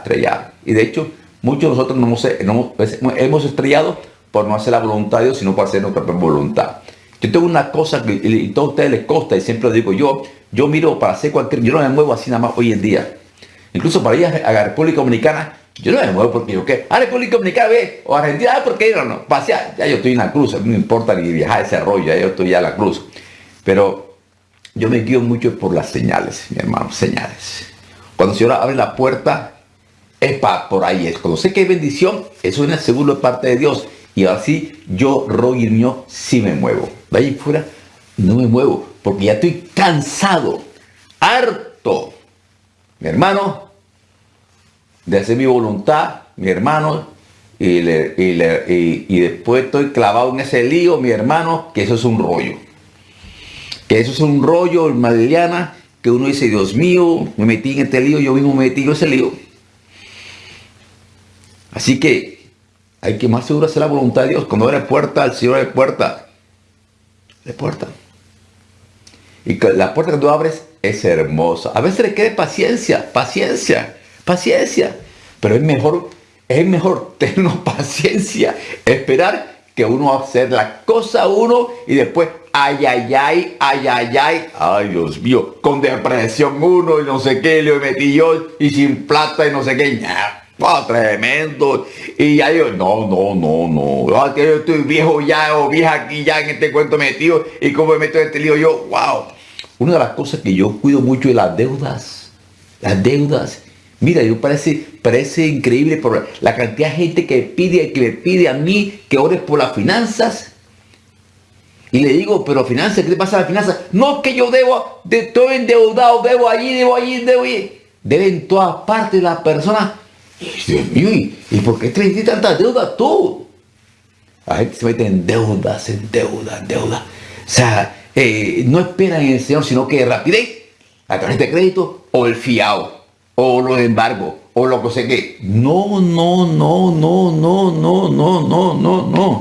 estrellar. Y de hecho, muchos de nosotros no hemos, pues, hemos estrellado por no hacer la voluntad de Dios, sino por hacer nuestra voluntad. Yo tengo una cosa que a todos ustedes les costa y siempre lo digo yo, yo miro para hacer cualquier, yo no me muevo así nada más hoy en día. Incluso para ir a la República Dominicana, yo no me muevo porque yo qué, a República Dominicana ve, o Argentina, ah, porque no, no, pasear, ya yo estoy en la cruz, no me importa ni viajar ese rollo, ya yo estoy ya en la cruz. Pero yo me guío mucho por las señales, mi hermano, señales. Cuando el Señor abre la puerta, es para por ahí, es cuando sé que hay bendición, eso es seguro de parte de Dios. Y así yo, Roger mío, sí me muevo. De ahí fuera, no me muevo, porque ya estoy cansado, harto, mi hermano, de hacer mi voluntad, mi hermano, y, y, después estoy clavado en ese lío, mi hermano, que eso es un rollo. Que eso es un rollo, Madeliana, que uno dice, Dios mío, me metí en este lío, yo mismo me metí en ese lío. Así que hay que más seguro hacer la voluntad de Dios. Cuando abre puerta, el Señor abre puerta. De puerta. Y la puerta que tú abres es hermosa. A veces le quede paciencia, paciencia, paciencia. Pero es mejor, es mejor tener paciencia, esperar que uno hacer la cosa uno y después ay, ay, ay, ay, ay, ay, ay, Dios mío, con depresión uno y no sé qué, le metí yo y sin plata y no sé qué, wow, tremendo. Y ya yo, no, no, no, no, que yo estoy viejo ya o vieja aquí ya en este cuento metido y como me meto en este lío yo, wow. Una de las cosas que yo cuido mucho es las deudas, las deudas. Mira, yo parece, parece increíble por la cantidad de gente que pide, que me pide a mí que ores por las finanzas. Y le digo, pero finanzas, ¿qué te pasa a las finanzas? No, que yo debo, de, estoy endeudado, debo allí, debo allí, debo allí. Debe en todas partes la persona. Dios mío, ¿y por qué tienes tantas deudas tú? La gente se mete en deudas, en deudas, en deudas. O sea, eh, no esperan en el Señor, sino que rapidez, la tarjeta de crédito o el fiado o los embargos, o lo que sé que. No, no, no, no, no, no, no, no, no, no.